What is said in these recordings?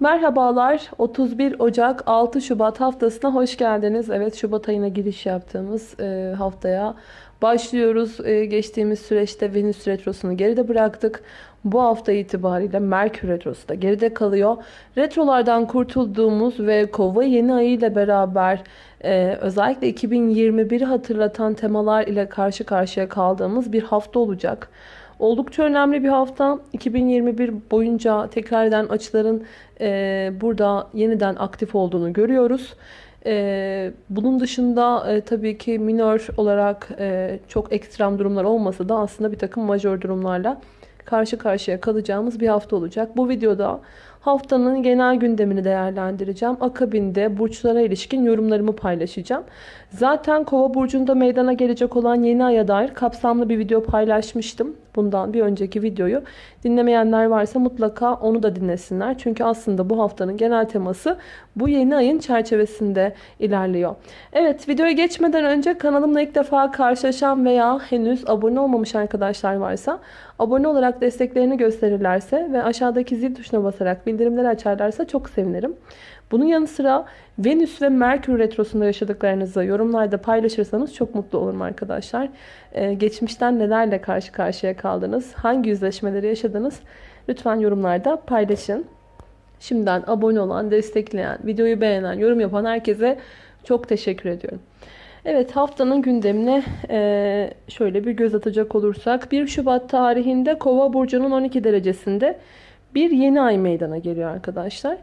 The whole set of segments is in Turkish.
Merhabalar 31 Ocak 6 Şubat haftasına hoş geldiniz. Evet Şubat ayına giriş yaptığımız e, haftaya başlıyoruz. E, geçtiğimiz süreçte Venüs Retrosu'nu geride bıraktık. Bu hafta itibariyle Merkür Retrosu da geride kalıyor. Retrolardan kurtulduğumuz ve Kova yeni ayı ile beraber e, özellikle 2021'i hatırlatan temalar ile karşı karşıya kaldığımız bir hafta olacak. Oldukça önemli bir hafta. 2021 boyunca tekrar eden açıların e, burada yeniden aktif olduğunu görüyoruz. E, bunun dışında e, tabii ki minör olarak e, çok ekstrem durumlar olmasa da aslında bir takım majör durumlarla karşı karşıya kalacağımız bir hafta olacak. Bu videoda haftanın genel gündemini değerlendireceğim. Akabinde burçlara ilişkin yorumlarımı paylaşacağım. Zaten Kova burcunda meydana gelecek olan yeni aya dair kapsamlı bir video paylaşmıştım. Bundan bir önceki videoyu dinlemeyenler varsa mutlaka onu da dinlesinler. Çünkü aslında bu haftanın genel teması bu yeni ayın çerçevesinde ilerliyor. Evet videoya geçmeden önce kanalımla ilk defa karşılaşan veya henüz abone olmamış arkadaşlar varsa abone olarak desteklerini gösterirlerse ve aşağıdaki zil tuşuna basarak bildirimleri açarlarsa çok sevinirim. Bunun yanı sıra Venüs ve Merkür Retrosu'nda yaşadıklarınızı yorumlarda paylaşırsanız çok mutlu olurum arkadaşlar. Ee, geçmişten nelerle karşı karşıya kaldınız, hangi yüzleşmeleri yaşadınız lütfen yorumlarda paylaşın. Şimdiden abone olan, destekleyen, videoyu beğenen, yorum yapan herkese çok teşekkür ediyorum. Evet haftanın gündemine e, şöyle bir göz atacak olursak 1 Şubat tarihinde Kova burcunun 12 derecesinde bir yeni ay meydana geliyor arkadaşlar.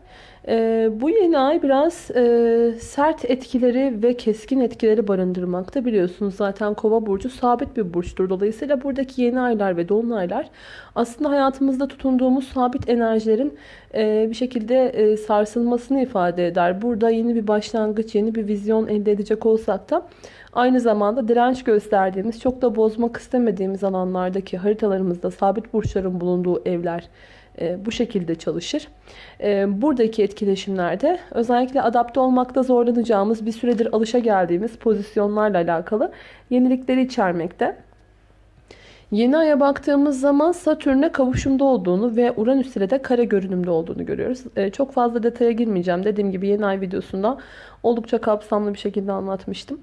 Ee, bu yeni ay biraz e, sert etkileri ve keskin etkileri barındırmakta. Biliyorsunuz zaten kova burcu sabit bir burçtur. Dolayısıyla buradaki yeni aylar ve dolunaylar aslında hayatımızda tutunduğumuz sabit enerjilerin e, bir şekilde e, sarsılmasını ifade eder. Burada yeni bir başlangıç, yeni bir vizyon elde edecek olsak da aynı zamanda direnç gösterdiğimiz, çok da bozmak istemediğimiz alanlardaki haritalarımızda sabit burçların bulunduğu evler e, bu şekilde çalışır. E, buradaki etkileşimlerde özellikle adapte olmakta zorlanacağımız bir süredir alışa geldiğimiz pozisyonlarla alakalı yenilikleri içermekte. Yeni aya baktığımız zaman Satürn'e kavuşumda olduğunu ve Uranüs ile de kare görünümde olduğunu görüyoruz. Ee, çok fazla detaya girmeyeceğim. Dediğim gibi yeni ay videosunda oldukça kapsamlı bir şekilde anlatmıştım.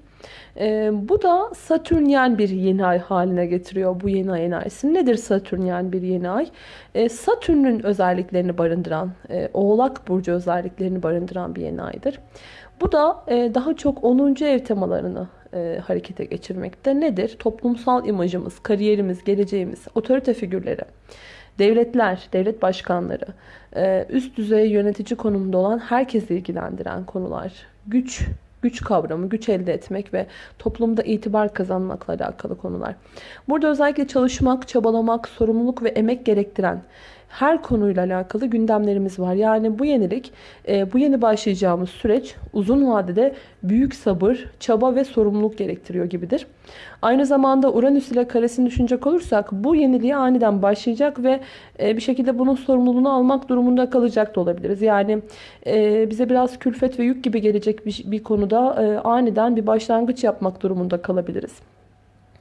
Ee, bu da Satürnyen bir yeni ay haline getiriyor bu yeni ay enerjisi. Nedir Satürnyen bir yeni ay? Ee, Satürn'ün özelliklerini barındıran, e, Oğlak Burcu özelliklerini barındıran bir yeni aydır. Bu da e, daha çok 10. ev temalarını e, harekete geçirmekte. Nedir? Toplumsal imajımız, kariyerimiz, geleceğimiz, otorite figürleri, devletler, devlet başkanları, e, üst düzey yönetici konumunda olan herkesi ilgilendiren konular, güç, güç kavramı, güç elde etmek ve toplumda itibar kazanmakla alakalı konular. Burada özellikle çalışmak, çabalamak, sorumluluk ve emek gerektiren her konuyla alakalı gündemlerimiz var. Yani bu yenilik, e, bu yeni başlayacağımız süreç uzun vadede büyük sabır, çaba ve sorumluluk gerektiriyor gibidir. Aynı zamanda Uranüs ile karesini düşünecek olursak bu yeniliğe aniden başlayacak ve e, bir şekilde bunun sorumluluğunu almak durumunda kalacak da olabiliriz. Yani e, bize biraz külfet ve yük gibi gelecek bir, bir konuda aniden bir başlangıç yapmak durumunda kalabiliriz.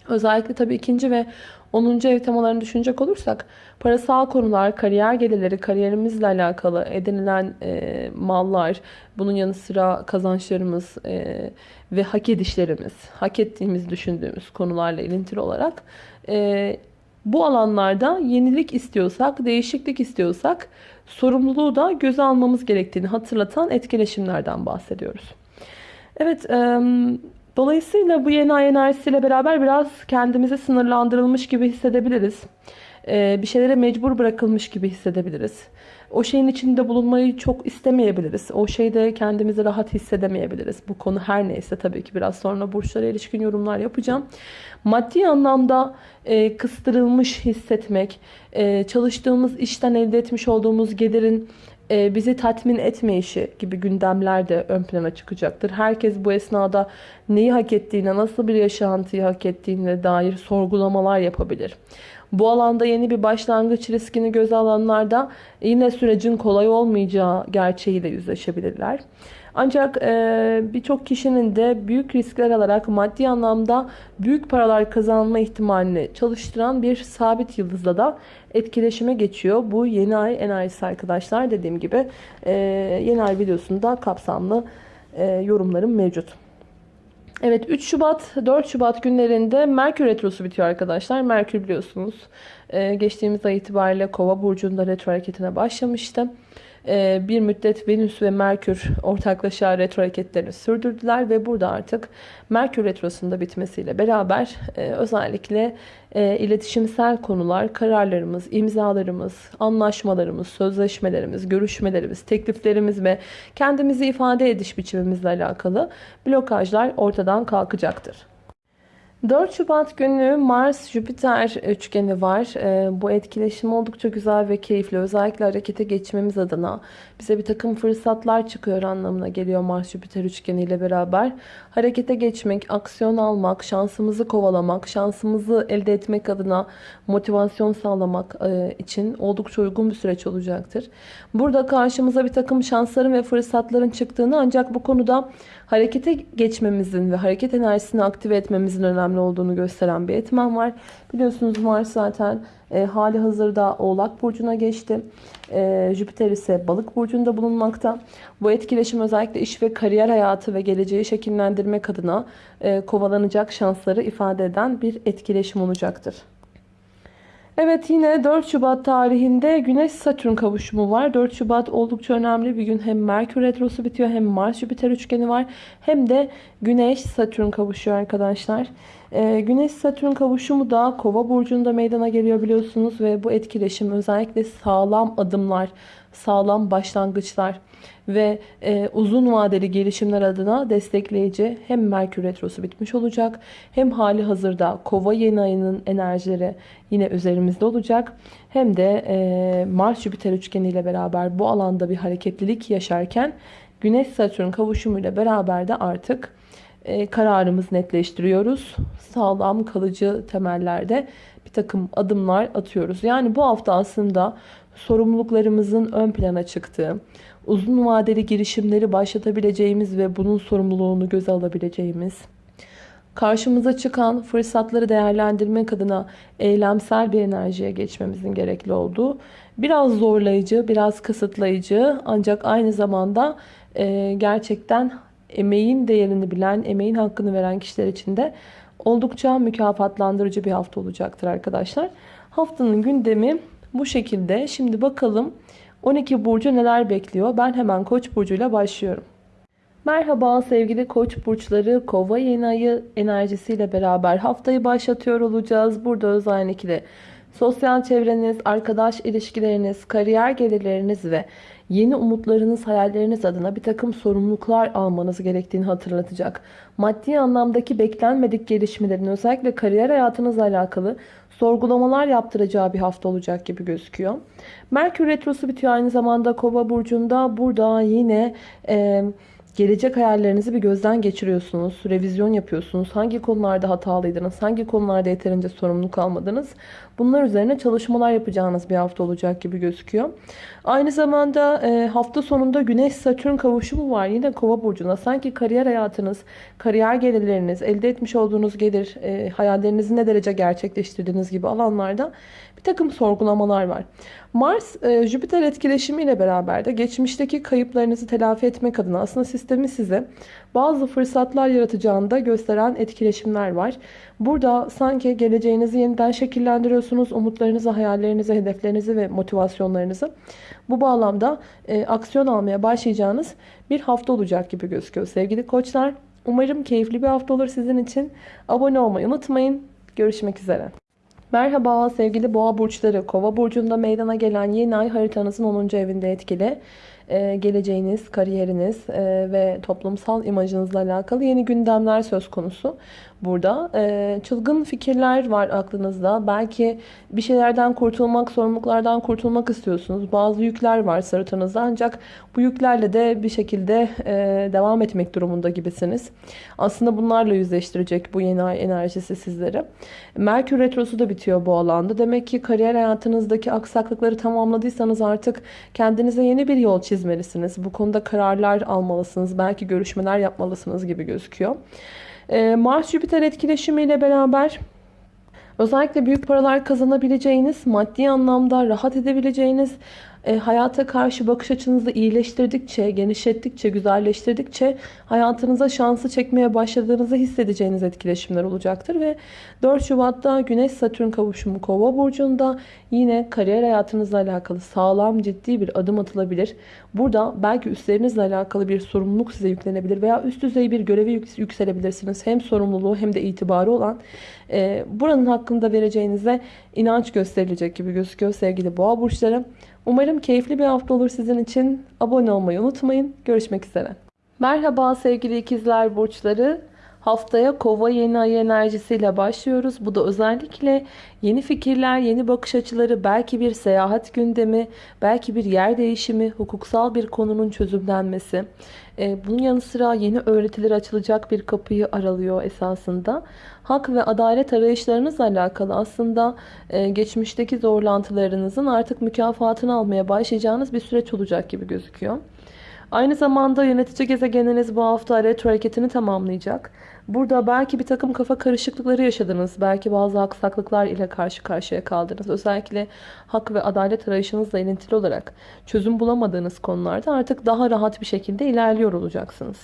Özellikle tabii ikinci ve 10. ev temalarını düşünecek olursak parasal konular, kariyer gelirleri, kariyerimizle alakalı edinilen e, mallar, bunun yanı sıra kazançlarımız e, ve hak edişlerimiz, hak ettiğimiz düşündüğümüz konularla ilintili olarak e, bu alanlarda yenilik istiyorsak, değişiklik istiyorsak sorumluluğu da göze almamız gerektiğini hatırlatan etkileşimlerden bahsediyoruz. Evet, Dolayısıyla bu yeni ay enerjisiyle beraber biraz kendimizi sınırlandırılmış gibi hissedebiliriz. Ee, bir şeylere mecbur bırakılmış gibi hissedebiliriz. O şeyin içinde bulunmayı çok istemeyebiliriz. O şeyde kendimizi rahat hissedemeyebiliriz. Bu konu her neyse tabii ki biraz sonra burçlara ilişkin yorumlar yapacağım. Maddi anlamda e, kıstırılmış hissetmek, e, çalıştığımız işten elde etmiş olduğumuz gelirin e, bizi tatmin etmeyişi gibi gündemler de ön plana çıkacaktır. Herkes bu esnada neyi hak ettiğine, nasıl bir yaşantıyı hak ettiğine dair sorgulamalar yapabilir. Bu alanda yeni bir başlangıç riskini göze alanlarda yine sürecin kolay olmayacağı gerçeğiyle yüzleşebilirler. Ancak e, birçok kişinin de büyük riskler alarak maddi anlamda büyük paralar kazanma ihtimalini çalıştıran bir sabit yıldızla da etkileşime geçiyor. Bu yeni ay enerjisi arkadaşlar. Dediğim gibi e, yeni ay videosunda kapsamlı e, yorumlarım mevcut. Evet 3 Şubat 4 Şubat günlerinde Merkür Retrosu bitiyor arkadaşlar. Merkür biliyorsunuz e, geçtiğimiz ay itibariyle Kova burcunda retro hareketine başlamıştı. E, bir müddet Venüs ve Merkür ortaklaşa retro hareketlerini sürdürdüler ve burada artık Merkür retrosunda bitmesiyle beraber e, özellikle e, iletişimsel konular, kararlarımız, imzalarımız, anlaşmalarımız, sözleşmelerimiz, görüşmelerimiz, tekliflerimiz ve kendimizi ifade ediş biçimimizle alakalı blokajlar ortadan kalkacaktır. 4 Şubat günü Mars-Jüpiter üçgeni var. Ee, bu etkileşim oldukça güzel ve keyifli. Özellikle harekete geçmemiz adına bize bir takım fırsatlar çıkıyor anlamına geliyor Mars-Jüpiter üçgeni ile beraber. Harekete geçmek, aksiyon almak, şansımızı kovalamak, şansımızı elde etmek adına motivasyon sağlamak e, için oldukça uygun bir süreç olacaktır. Burada karşımıza bir takım şansların ve fırsatların çıktığını ancak bu konuda harekete geçmemizin ve hareket enerjisini aktive etmemizin önemli olduğunu gösteren bir etmen var. Biliyorsunuz Mars zaten e, hali hazırda Oğlak Burcu'na geçti. E, Jüpiter ise Balık Burcu'nda bulunmakta. Bu etkileşim özellikle iş ve kariyer hayatı ve geleceği şekillendirmek adına e, kovalanacak şansları ifade eden bir etkileşim olacaktır. Evet yine 4 Şubat tarihinde Güneş Satürn kavuşumu var. 4 Şubat oldukça önemli bir gün. Hem Merkür Retrosu bitiyor hem Mars Jüpiter üçgeni var. Hem de Güneş Satürn kavuşuyor arkadaşlar. Ee, Güneş Satürn kavuşumu da Kova burcunda meydana geliyor biliyorsunuz ve bu etkileşim özellikle sağlam adımlar, sağlam başlangıçlar ve e, uzun vadeli gelişimler adına destekleyici hem Merkür Retrosu bitmiş olacak hem hali hazırda Kova yeni ayının enerjileri yine üzerimizde olacak hem de e, Mars Jüpiter üçgeni ile beraber bu alanda bir hareketlilik yaşarken Güneş Satürn kavuşumu ile beraber de artık e, kararımızı netleştiriyoruz. Sağlam kalıcı temellerde bir takım adımlar atıyoruz. Yani bu hafta aslında sorumluluklarımızın ön plana çıktığı, uzun vadeli girişimleri başlatabileceğimiz ve bunun sorumluluğunu göze alabileceğimiz, karşımıza çıkan fırsatları değerlendirmek adına eylemsel bir enerjiye geçmemizin gerekli olduğu, biraz zorlayıcı, biraz kısıtlayıcı ancak aynı zamanda e, gerçekten emeğin değerini bilen, emeğin hakkını veren kişiler için de oldukça mükafatlandırıcı bir hafta olacaktır arkadaşlar. Haftanın gündemi bu şekilde. Şimdi bakalım 12 burcu neler bekliyor? Ben hemen Koç burcuyla başlıyorum. Merhaba sevgili Koç burçları. Kova yeni ayı enerjisiyle beraber haftayı başlatıyor olacağız. Burada özellikle sosyal çevreniz, arkadaş ilişkileriniz, kariyer gelirleriniz ve yeni umutlarınız, hayalleriniz adına bir takım sorumluluklar almanız gerektiğini hatırlatacak. Maddi anlamdaki beklenmedik gelişmelerin özellikle kariyer hayatınızla alakalı sorgulamalar yaptıracağı bir hafta olacak gibi gözüküyor. Merkür Retrosu bitiyor aynı zamanda Kova burcunda. Burada yine e, gelecek hayallerinizi bir gözden geçiriyorsunuz. Revizyon yapıyorsunuz. Hangi konularda hatalıydınız? Hangi konularda yeterince sorumluluk almadınız? Bunlar üzerine çalışmalar yapacağınız bir hafta olacak gibi gözüküyor. Aynı zamanda e, hafta sonunda Güneş-Satürn kavuşumu var. Yine Kova burcunda. Sanki kariyer hayatınız, kariyer gelirleriniz, elde etmiş olduğunuz gelir, e, hayallerinizi ne derece gerçekleştirdiğiniz gibi alanlarda bir takım sorgulamalar var. Mars, e, etkileşimiyle beraber de geçmişteki kayıplarınızı telafi etmek adına aslında sistemi size bazı fırsatlar yaratacağını da gösteren etkileşimler var. Burada sanki geleceğinizi yeniden şekillendiriyorsunuz. Umutlarınızı, hayallerinizi, hedeflerinizi ve motivasyonlarınızı bu bağlamda e, aksiyon almaya başlayacağınız bir hafta olacak gibi gözüküyor sevgili koçlar. Umarım keyifli bir hafta olur sizin için. Abone olmayı unutmayın. Görüşmek üzere. Merhaba sevgili boğa burçları. Kova burcunda meydana gelen yeni ay haritanızın 10. evinde etkili. E, geleceğiniz, kariyeriniz e, ve toplumsal imajınızla alakalı yeni gündemler söz konusu burada. E, çılgın fikirler var aklınızda. Belki bir şeylerden kurtulmak, sorumluluklardan kurtulmak istiyorsunuz. Bazı yükler var sırtınızda ancak bu yüklerle de bir şekilde e, devam etmek durumunda gibisiniz. Aslında bunlarla yüzleştirecek bu yeni ay enerjisi sizleri. Merkür Retrosu da bitiyor bu alanda. Demek ki kariyer hayatınızdaki aksaklıkları tamamladıysanız artık kendinize yeni bir yol çizmelisiniz. Bu konuda kararlar almalısınız. Belki görüşmeler yapmalısınız gibi gözüküyor. Ee, Mars-Jüpiter etkileşimiyle beraber özellikle büyük paralar kazanabileceğiniz, maddi anlamda rahat edebileceğiniz, e, hayata karşı bakış açınızı iyileştirdikçe, genişlettikçe, güzelleştirdikçe hayatınıza şansı çekmeye başladığınızı hissedeceğiniz etkileşimler olacaktır. Ve 4 Şubat'ta Güneş-Satürn kavuşumu Kova burcunda yine kariyer hayatınızla alakalı sağlam, ciddi bir adım atılabilir. Burada belki üstlerinizle alakalı bir sorumluluk size yüklenebilir veya üst düzey bir göreve yükselebilirsiniz. Hem sorumluluğu hem de itibarı olan e, buranın hakkında vereceğinize inanç gösterilecek gibi gözüküyor sevgili boğa burçları. Umarım keyifli bir hafta olur sizin için. Abone olmayı unutmayın. Görüşmek üzere. Merhaba sevgili ikizler burçları. Haftaya kova yeni ay enerjisiyle başlıyoruz. Bu da özellikle yeni fikirler, yeni bakış açıları, belki bir seyahat gündemi, belki bir yer değişimi, hukuksal bir konunun çözümlenmesi. Ee, bunun yanı sıra yeni öğretiler açılacak bir kapıyı aralıyor esasında. Hak ve adalet arayışlarınızla alakalı aslında e, geçmişteki zorlantılarınızın artık mükafatını almaya başlayacağınız bir süreç olacak gibi gözüküyor. Aynı zamanda yönetici gezegeniniz bu hafta retro hareketini tamamlayacak. Burada belki bir takım kafa karışıklıkları yaşadınız. Belki bazı aksaklıklar ile karşı karşıya kaldınız. Özellikle hak ve adalet arayışınızla ilintili olarak çözüm bulamadığınız konularda artık daha rahat bir şekilde ilerliyor olacaksınız.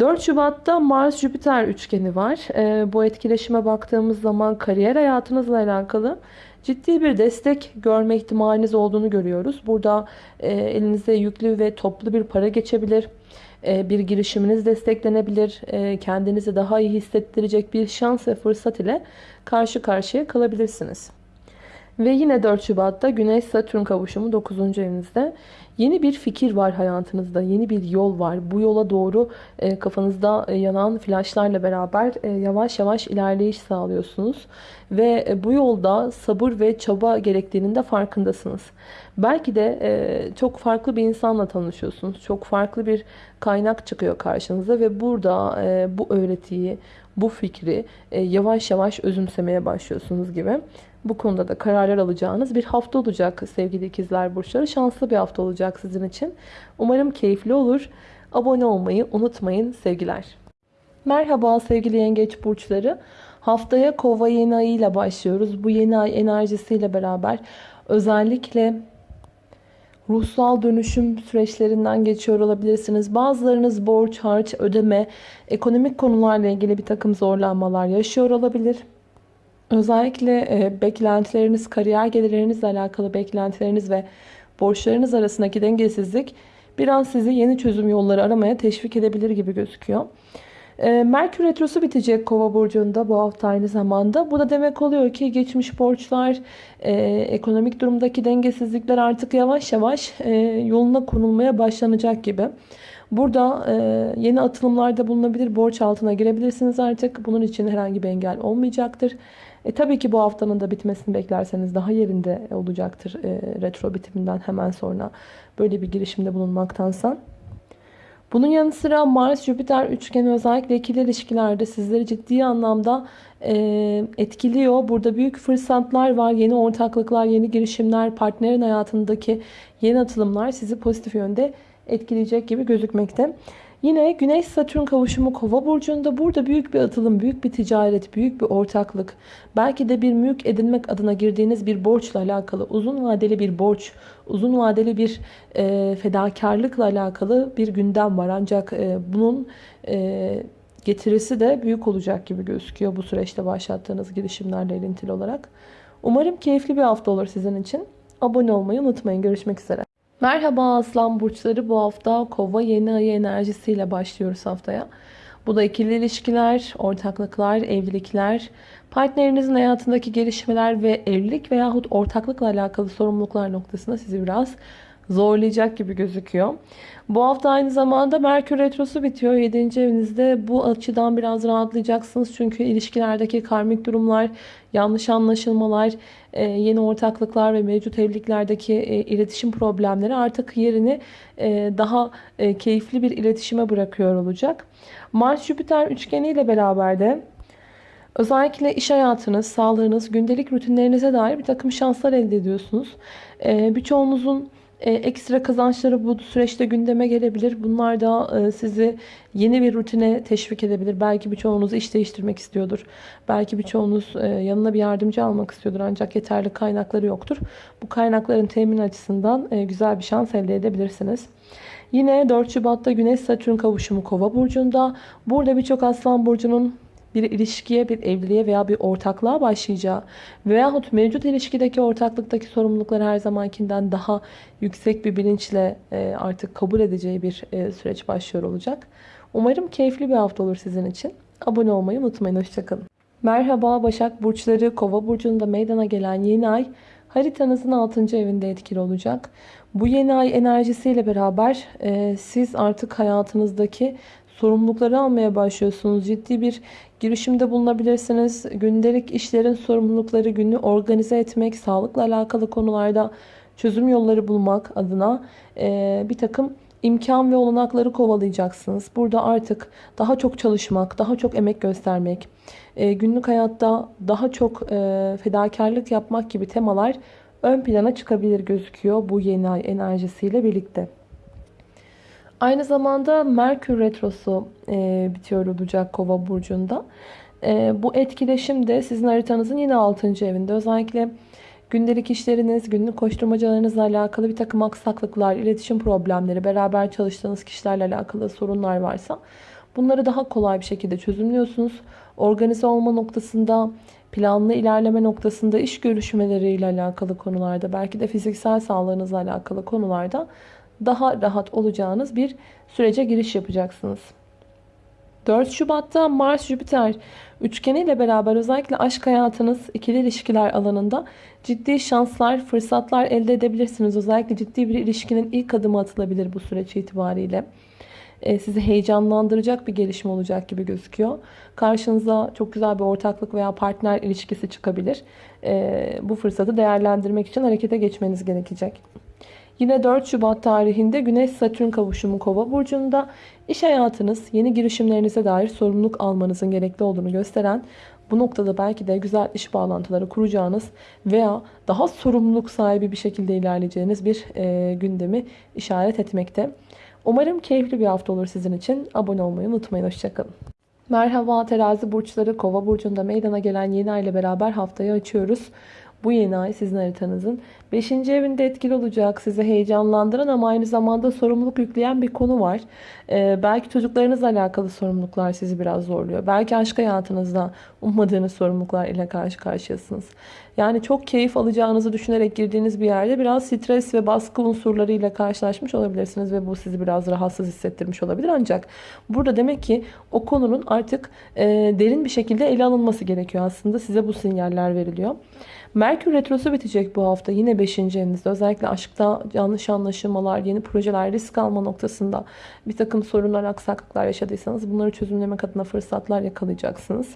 4 Şubat'ta Mars-Jüpiter üçgeni var. E, bu etkileşime baktığımız zaman kariyer hayatınızla alakalı ciddi bir destek görme ihtimaliniz olduğunu görüyoruz. Burada e, elinize yüklü ve toplu bir para geçebilir. E, bir girişiminiz desteklenebilir. E, kendinizi daha iyi hissettirecek bir şans ve fırsat ile karşı karşıya kalabilirsiniz. Ve yine 4 Şubat'ta Güneş-Satürn kavuşumu 9. evinizde. Yeni bir fikir var hayatınızda. Yeni bir yol var. Bu yola doğru e, kafanızda e, yanan flaşlarla beraber e, yavaş yavaş ilerleyiş sağlıyorsunuz. Ve bu yolda sabır ve çaba gerektiğinin de farkındasınız. Belki de çok farklı bir insanla tanışıyorsunuz. Çok farklı bir kaynak çıkıyor karşınıza ve burada bu öğretiyi, bu fikri yavaş yavaş özümsemeye başlıyorsunuz gibi. Bu konuda da kararlar alacağınız bir hafta olacak sevgili ikizler burçları. Şanslı bir hafta olacak sizin için. Umarım keyifli olur. Abone olmayı unutmayın sevgiler. Merhaba sevgili yengeç burçları. Haftaya kova yeni ayı ile başlıyoruz. Bu yeni ay enerjisiyle beraber özellikle ruhsal dönüşüm süreçlerinden geçiyor olabilirsiniz. Bazılarınız borç, harç, ödeme, ekonomik konularla ilgili bir takım zorlanmalar yaşıyor olabilir. Özellikle e, beklentileriniz, kariyer gelirlerinizle alakalı beklentileriniz ve borçlarınız arasındaki dengesizlik biraz sizi yeni çözüm yolları aramaya teşvik edebilir gibi gözüküyor. E, Merkür Retrosu bitecek Kova burcunda bu hafta aynı zamanda. Bu da demek oluyor ki geçmiş borçlar, e, ekonomik durumdaki dengesizlikler artık yavaş yavaş e, yoluna konulmaya başlanacak gibi. Burada e, yeni atılımlarda bulunabilir, borç altına girebilirsiniz artık. Bunun için herhangi bir engel olmayacaktır. E, tabii ki bu haftanın da bitmesini beklerseniz daha yerinde olacaktır e, retro bitiminden hemen sonra böyle bir girişimde bulunmaktansa. Bunun yanı sıra Mars-Jüpiter üçgeni özellikle ikili ilişkilerde sizleri ciddi anlamda e, etkiliyor. Burada büyük fırsatlar var, yeni ortaklıklar, yeni girişimler, partnerin hayatındaki yeni atılımlar sizi pozitif yönde etkileyecek gibi gözükmekte. Yine Güneş Satürn kavuşumu Kova burcunda burada büyük bir atılım, büyük bir ticaret, büyük bir ortaklık, belki de bir mülk edinmek adına girdiğiniz bir borçla alakalı, uzun vadeli bir borç, uzun vadeli bir e, fedakarlıkla alakalı bir gündem var. Ancak e, bunun e, getirisi de büyük olacak gibi gözüküyor bu süreçte başlattığınız girişimlerle ilintili olarak. Umarım keyifli bir hafta olur sizin için. Abone olmayı unutmayın. Görüşmek üzere. Merhaba Aslan Burçları bu hafta Kova yeni ayı enerjisiyle başlıyoruz haftaya. Bu da ikili ilişkiler, ortaklıklar, evlilikler, partnerinizin hayatındaki gelişmeler ve evlilik veyahut ortaklıkla alakalı sorumluluklar noktasında sizi biraz zorlayacak gibi gözüküyor. Bu hafta aynı zamanda Merkür Retrosu bitiyor. 7. evinizde bu açıdan biraz rahatlayacaksınız. Çünkü ilişkilerdeki karmik durumlar, yanlış anlaşılmalar, e, yeni ortaklıklar ve mevcut evliliklerdeki e, iletişim problemleri artık yerini e, daha keyifli bir iletişime bırakıyor olacak. Mars-Jüpiter üçgeniyle beraber de Özellikle iş hayatınız, sağlığınız, gündelik rutinlerinize dair bir takım şanslar elde ediyorsunuz. Birçoğunuzun e, ekstra kazançları bu süreçte gündeme gelebilir. Bunlar da e, sizi yeni bir rutine teşvik edebilir. Belki birçoğunuz iş değiştirmek istiyordur. Belki birçoğunuz e, yanına bir yardımcı almak istiyordur ancak yeterli kaynakları yoktur. Bu kaynakların temin açısından güzel bir şans elde edebilirsiniz. Yine 4 Şubat'ta Güneş Satürn kavuşumu Kova burcunda. Burada birçok Aslan burcunun bir ilişkiye, bir evliliğe veya bir ortaklığa başlayacağı veyahut mevcut ilişkideki ortaklıktaki sorumlulukları her zamankinden daha yüksek bir bilinçle e, artık kabul edeceği bir e, süreç başlıyor olacak. Umarım keyifli bir hafta olur sizin için. Abone olmayı unutmayın. Hoşçakalın. Merhaba Başak Burçları Kova Burcu'nda meydana gelen yeni ay haritanızın 6. evinde etkili olacak. Bu yeni ay enerjisiyle beraber e, siz artık hayatınızdaki sorumlulukları almaya başlıyorsunuz. Ciddi bir girişimde bulunabilirsiniz. Gündelik işlerin sorumlulukları, günü organize etmek, sağlıkla alakalı konularda çözüm yolları bulmak adına e, bir takım imkan ve olanakları kovalayacaksınız. Burada artık daha çok çalışmak, daha çok emek göstermek, e, günlük hayatta daha çok e, fedakarlık yapmak gibi temalar ön plana çıkabilir gözüküyor bu yeni ay enerjisiyle birlikte. Aynı zamanda Merkür Retrosu e, bitiyor olacak Kova Burcu'nda. E, bu etkileşim de sizin haritanızın yine 6. evinde. Özellikle gündelik işleriniz, günlük koşturmacalarınızla alakalı bir takım aksaklıklar, iletişim problemleri, beraber çalıştığınız kişilerle alakalı sorunlar varsa bunları daha kolay bir şekilde çözümlüyorsunuz. Organize olma noktasında, planlı ilerleme noktasında, iş görüşmeleriyle alakalı konularda, belki de fiziksel sağlığınızla alakalı konularda daha rahat olacağınız bir sürece giriş yapacaksınız. 4 Şubat'ta Mars-Jüpiter üçgeniyle beraber özellikle aşk hayatınız, ikili ilişkiler alanında ciddi şanslar, fırsatlar elde edebilirsiniz. Özellikle ciddi bir ilişkinin ilk adımı atılabilir bu süreç itibariyle. Ee, sizi heyecanlandıracak bir gelişme olacak gibi gözüküyor. Karşınıza çok güzel bir ortaklık veya partner ilişkisi çıkabilir. Ee, bu fırsatı değerlendirmek için harekete geçmeniz gerekecek. Yine 4 Şubat tarihinde Güneş-Satürn kavuşumu Kova burcunda iş hayatınız, yeni girişimlerinize dair sorumluluk almanızın gerekli olduğunu gösteren bu noktada belki de güzel iş bağlantıları kuracağınız veya daha sorumluluk sahibi bir şekilde ilerleyeceğiniz bir e, gündemi işaret etmekte. Umarım keyifli bir hafta olur sizin için. Abone olmayı unutmayın. Hoşçakalın. Merhaba terazi burçları kova burcunda meydana gelen yeni ay ile beraber haftayı açıyoruz. Bu yeni ay sizin haritanızın 5. evinde etkili olacak. Sizi heyecanlandıran ama aynı zamanda sorumluluk yükleyen bir konu var. Ee, belki çocuklarınızla alakalı sorumluluklar sizi biraz zorluyor. Belki aşk hayatınızda ummadığınız sorumluluklar ile karşı karşıyasınız. Yani çok keyif alacağınızı düşünerek girdiğiniz bir yerde biraz stres ve baskı unsurlarıyla karşılaşmış olabilirsiniz ve bu sizi biraz rahatsız hissettirmiş olabilir. Ancak burada demek ki o konunun artık e, derin bir şekilde ele alınması gerekiyor aslında. Size bu sinyaller veriliyor. Merkür Retrosu bitecek bu hafta. Yine 5. evinizde. Özellikle aşkta yanlış anlaşılmalar, yeni projeler, risk alma noktasında bir takım sorunlar, aksaklıklar yaşadıysanız bunları çözümlemek adına fırsatlar yakalayacaksınız.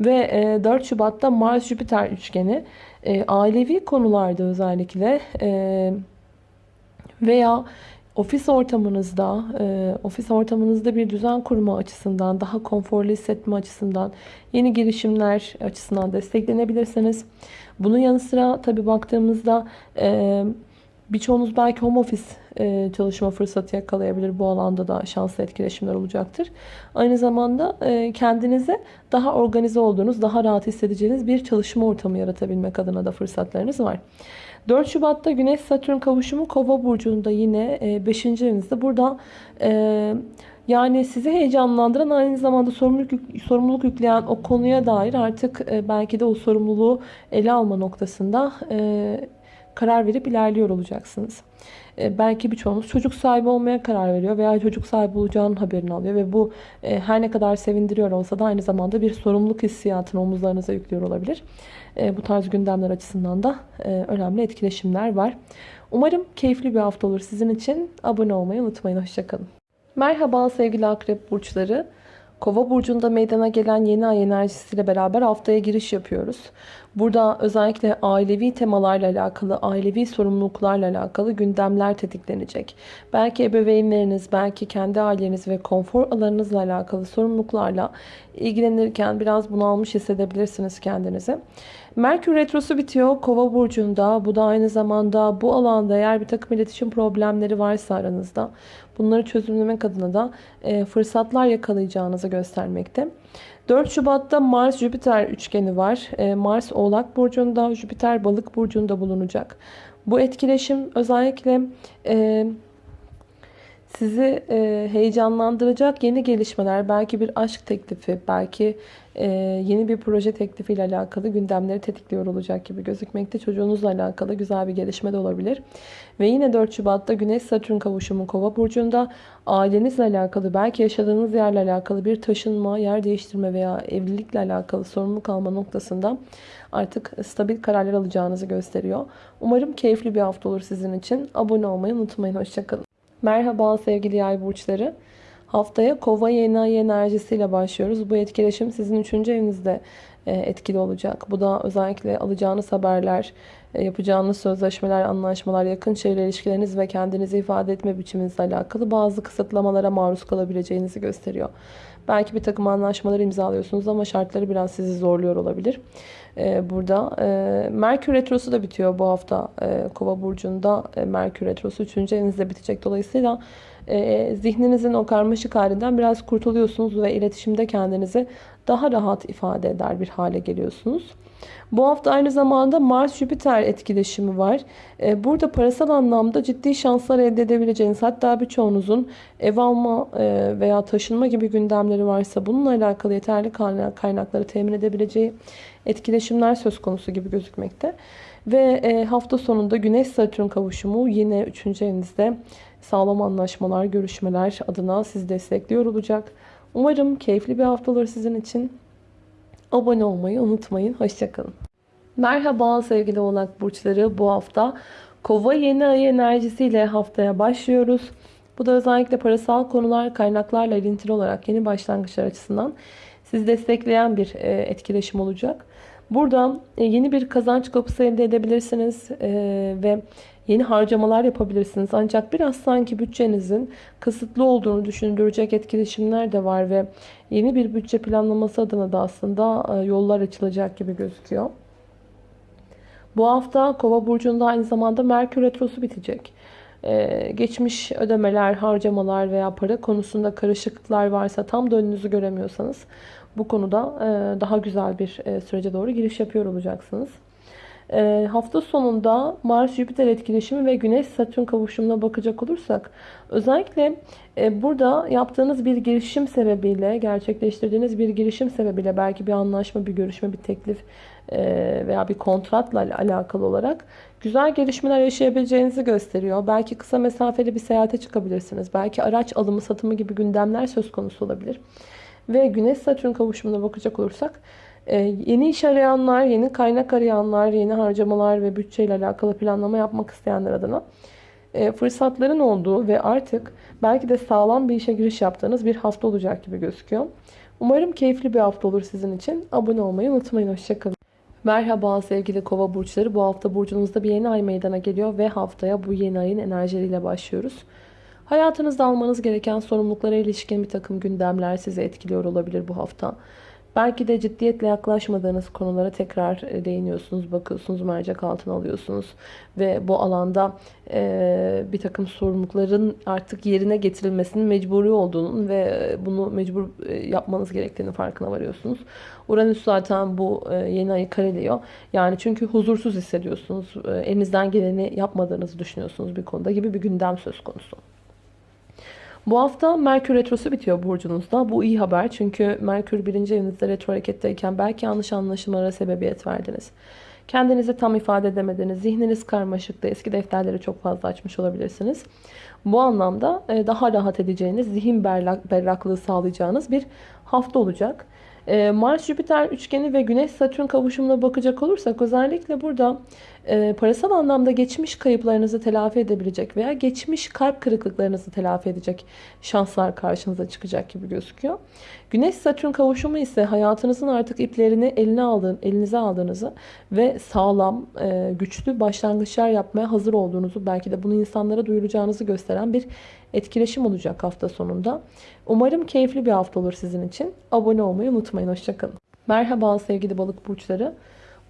Ve 4 e, Şubat'ta Mars-Jüpiter üçgeni e, ailevi konularda özellikle e, veya ofis ortamınızda, ofis ortamınızda bir düzen kurma açısından, daha konforlu hissetme açısından, yeni girişimler açısından desteklenebilirsiniz. Bunun yanı sıra tabii baktığımızda e, birçoğunuz belki home office e, çalışma fırsatı yakalayabilir. Bu alanda da şanslı etkileşimler olacaktır. Aynı zamanda e, kendinize daha organize olduğunuz, daha rahat hissedeceğiniz bir çalışma ortamı yaratabilmek adına da fırsatlarınız var. 4 Şubat'ta Güneş Satürn kavuşumu Kova burcunda yine 5. evinizde. Burada e, yani sizi heyecanlandıran aynı zamanda sorumluluk, sorumluluk yükleyen o konuya dair artık e, belki de o sorumluluğu ele alma noktasında e, karar verip ilerliyor olacaksınız. E, belki birçoğunuz çocuk sahibi olmaya karar veriyor veya çocuk sahibi olacağının haberini alıyor ve bu e, her ne kadar sevindiriyor olsa da aynı zamanda bir sorumluluk hissiyatını omuzlarınıza yüklüyor olabilir. E, bu tarz gündemler açısından da önemli etkileşimler var. Umarım keyifli bir hafta olur sizin için. Abone olmayı unutmayın. Hoşçakalın. Merhaba sevgili akrep burçları. Kova burcunda meydana gelen yeni ay enerjisiyle beraber haftaya giriş yapıyoruz. Burada özellikle ailevi temalarla alakalı, ailevi sorumluluklarla alakalı gündemler tetiklenecek. Belki ebeveynleriniz, belki kendi aileniz ve konfor alanınızla alakalı sorumluluklarla ilgilenirken biraz bunalmış hissedebilirsiniz kendinizi. Merkür Retrosu bitiyor Kova burcunda. Bu da aynı zamanda bu alanda eğer bir takım iletişim problemleri varsa aranızda bunları çözümlemek adına da e, fırsatlar yakalayacağınızı göstermekte. 4 Şubat'ta Mars-Jüpiter üçgeni var. E, Mars Oğlak Burcu'nda, Jüpiter Balık Burcu'nda bulunacak. Bu etkileşim özellikle e, sizi e, heyecanlandıracak yeni gelişmeler, belki bir aşk teklifi, belki e, yeni bir proje teklifiyle alakalı gündemleri tetikliyor olacak gibi gözükmekte. Çocuğunuzla alakalı güzel bir gelişme de olabilir. Ve yine 4 Şubat'ta Güneş-Satürn kavuşumu Kova burcunda ailenizle alakalı, belki yaşadığınız yerle alakalı bir taşınma, yer değiştirme veya evlilikle alakalı sorumluluk alma noktasında artık stabil kararlar alacağınızı gösteriyor. Umarım keyifli bir hafta olur sizin için. Abone olmayı unutmayın. Hoşçakalın. Merhaba sevgili yay burçları. Haftaya kova yeni ay enerjisiyle başlıyoruz. Bu etkileşim sizin 3. evinizde e, etkili olacak. Bu da özellikle alacağınız haberler, e, yapacağınız sözleşmeler, anlaşmalar, yakın çevre ilişkileriniz ve kendinizi ifade etme biçiminizle alakalı bazı kısıtlamalara maruz kalabileceğinizi gösteriyor. Belki bir takım anlaşmalar imzalıyorsunuz ama şartları biraz sizi zorluyor olabilir. E, burada Merkür Retrosu da bitiyor bu hafta Kova Burcu'nda. Merkür Retrosu 3. evinizde bitecek. Dolayısıyla e, zihninizin o karmaşık halinden biraz kurtuluyorsunuz ve iletişimde kendinizi daha rahat ifade eder bir hale geliyorsunuz. Bu hafta aynı zamanda Mars-Jüpiter etkileşimi var. E, burada parasal anlamda ciddi şanslar elde edebileceğiniz hatta birçoğunuzun ev alma e, veya taşınma gibi gündemleri varsa bununla alakalı yeterli kaynakları temin edebileceği etkileşimler söz konusu gibi gözükmekte. Ve hafta sonunda Güneş-Satürn kavuşumu yine 3. evinizde sağlam anlaşmalar, görüşmeler adına sizi destekliyor olacak. Umarım keyifli bir hafta olur sizin için. Abone olmayı unutmayın. Hoşçakalın. Merhaba sevgili oğlak burçları. Bu hafta kova yeni ay enerjisiyle haftaya başlıyoruz. Bu da özellikle parasal konular, kaynaklarla ilintili olarak yeni başlangıçlar açısından sizi destekleyen bir e, etkileşim olacak. Burada e, yeni bir kazanç kapısı elde edebilirsiniz e, ve yeni harcamalar yapabilirsiniz. Ancak biraz sanki bütçenizin kısıtlı olduğunu düşündürecek etkileşimler de var ve yeni bir bütçe planlaması adına da aslında e, yollar açılacak gibi gözüküyor. Bu hafta Kova burcunda aynı zamanda Merkür retrosu bitecek. Ee, geçmiş ödemeler, harcamalar veya para konusunda karışıklıklar varsa tam da önünüzü göremiyorsanız bu konuda e, daha güzel bir e, sürece doğru giriş yapıyor olacaksınız. E, hafta sonunda Mars-Jüpiter etkileşimi ve Güneş-Satürn kavuşumuna bakacak olursak özellikle burada yaptığınız bir girişim sebebiyle, gerçekleştirdiğiniz bir girişim sebebiyle belki bir anlaşma, bir görüşme, bir teklif veya bir kontratla alakalı olarak güzel gelişmeler yaşayabileceğinizi gösteriyor. Belki kısa mesafeli bir seyahate çıkabilirsiniz. Belki araç alımı satımı gibi gündemler söz konusu olabilir. Ve Güneş Satürn kavuşumuna bakacak olursak e, yeni iş arayanlar, yeni kaynak arayanlar, yeni harcamalar ve bütçeyle alakalı planlama yapmak isteyenler adına e, fırsatların olduğu ve artık belki de sağlam bir işe giriş yaptığınız bir hafta olacak gibi gözüküyor. Umarım keyifli bir hafta olur sizin için. Abone olmayı unutmayın. Hoşçakalın. Merhaba sevgili kova burçları. Bu hafta burcunuzda bir yeni ay meydana geliyor ve haftaya bu yeni ayın enerjileriyle başlıyoruz. Hayatınızda almanız gereken sorumluluklara ilişkin bir takım gündemler sizi etkiliyor olabilir bu hafta. Belki de ciddiyetle yaklaşmadığınız konulara tekrar e, değiniyorsunuz, bakıyorsunuz, mercek altına alıyorsunuz. Ve bu alanda e, bir takım sorumlulukların artık yerine getirilmesinin mecburi olduğunun ve e, bunu mecbur yapmanız gerektiğini farkına varıyorsunuz. Uranüs zaten bu yeni ayı kareliyor. Yani çünkü huzursuz hissediyorsunuz. Elinizden geleni yapmadığınızı düşünüyorsunuz bir konuda gibi bir gündem söz konusu. Bu hafta Merkür Retrosu bitiyor burcunuzda. Bu iyi haber çünkü Merkür birinci evinizde retro hareketteyken belki yanlış anlaşılmalara sebebiyet verdiniz. Kendinizi tam ifade edemediğiniz, zihniniz karmaşıkta, eski defterleri çok fazla açmış olabilirsiniz. Bu anlamda e, daha rahat edeceğiniz, zihin berrak, berraklığı sağlayacağınız bir hafta olacak. E, Mars-Jüpiter üçgeni ve Güneş-Satürn kavuşumuna bakacak olursak özellikle burada e, parasal anlamda geçmiş kayıplarınızı telafi edebilecek veya geçmiş kalp kırıklıklarınızı telafi edecek şanslar karşınıza çıkacak gibi gözüküyor. Güneş-Satürn kavuşumu ise hayatınızın artık iplerini eline aldığın, elinize aldığınızı ve sağlam, e, güçlü başlangıçlar yapmaya hazır olduğunuzu, belki de bunu insanlara duyuracağınızı gösteren bir etkileşim olacak hafta sonunda. Umarım keyifli bir hafta olur sizin için. Abone olmayı unutmayın. Hoşçakalın. Merhaba sevgili balık burçları.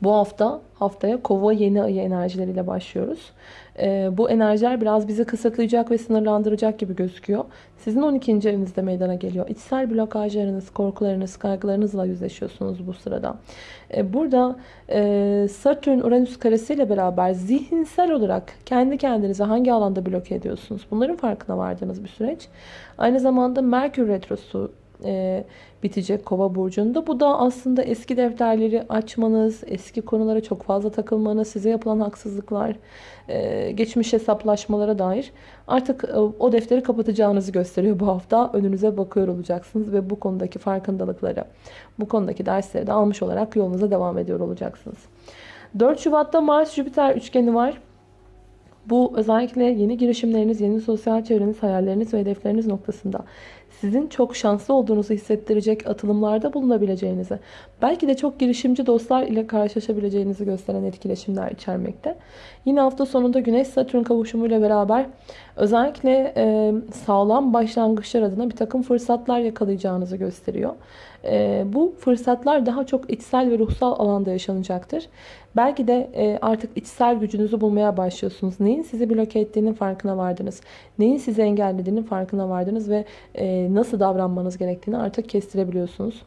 Bu hafta haftaya kova yeni ayı enerjileriyle başlıyoruz. Ee, bu enerjiler biraz bizi kısıtlayacak ve sınırlandıracak gibi gözüküyor. Sizin 12. evinizde meydana geliyor. İçsel blokajlarınız, korkularınız, kaygılarınızla yüzleşiyorsunuz bu sırada. Ee, burada e, Satürn-Uranüs karesiyle beraber zihinsel olarak kendi kendinize hangi alanda bloke ediyorsunuz? Bunların farkına vardığınız bir süreç. Aynı zamanda Merkür Retrosu e, bitecek Kova burcunda. Bu da aslında eski defterleri açmanız, eski konulara çok fazla takılmanız, size yapılan haksızlıklar, e, geçmiş hesaplaşmalara dair artık e, o defteri kapatacağınızı gösteriyor bu hafta. Önünüze bakıyor olacaksınız ve bu konudaki farkındalıkları, bu konudaki dersleri de almış olarak yolunuza devam ediyor olacaksınız. 4 Şubat'ta Mars-Jüpiter üçgeni var. Bu özellikle yeni girişimleriniz, yeni sosyal çevreniz, hayalleriniz ve hedefleriniz noktasında sizin çok şanslı olduğunuzu hissettirecek atılımlarda bulunabileceğinizi, belki de çok girişimci dostlar ile karşılaşabileceğinizi gösteren etkileşimler içermekte. Yine hafta sonunda Güneş-Satürn kavuşumuyla beraber özellikle e, sağlam başlangıçlar adına bir takım fırsatlar yakalayacağınızı gösteriyor. E, bu fırsatlar daha çok içsel ve ruhsal alanda yaşanacaktır. Belki de e, artık içsel gücünüzü bulmaya başlıyorsunuz. Neyin sizi bloke ettiğinin farkına vardınız. Neyin sizi engellediğinin farkına vardınız ve e, nasıl davranmanız gerektiğini artık kestirebiliyorsunuz.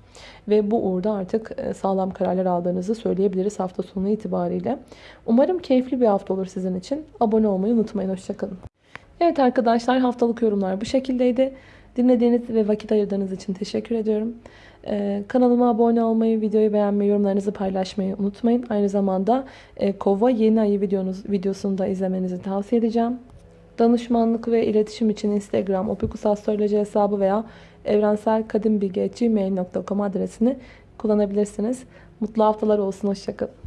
Ve bu uğurda artık e, sağlam kararlar aldığınızı söyleyebiliriz hafta sonu itibariyle. Umarım keyifli bir hafta olur sizin için. Abone olmayı unutmayın. Hoşçakalın. Evet arkadaşlar haftalık yorumlar bu şekildeydi. Dinlediğiniz ve vakit ayırdığınız için teşekkür ediyorum. Ee, kanalıma abone olmayı, videoyu beğenmeyi, yorumlarınızı paylaşmayı unutmayın. Aynı zamanda e, Kova yeni ayı videonuz, videosunu da izlemenizi tavsiye edeceğim. Danışmanlık ve iletişim için Instagram, opikusastroloji hesabı veya evrenselkadimbilgi.gmail.com adresini kullanabilirsiniz. Mutlu haftalar olsun. Hoşçakalın.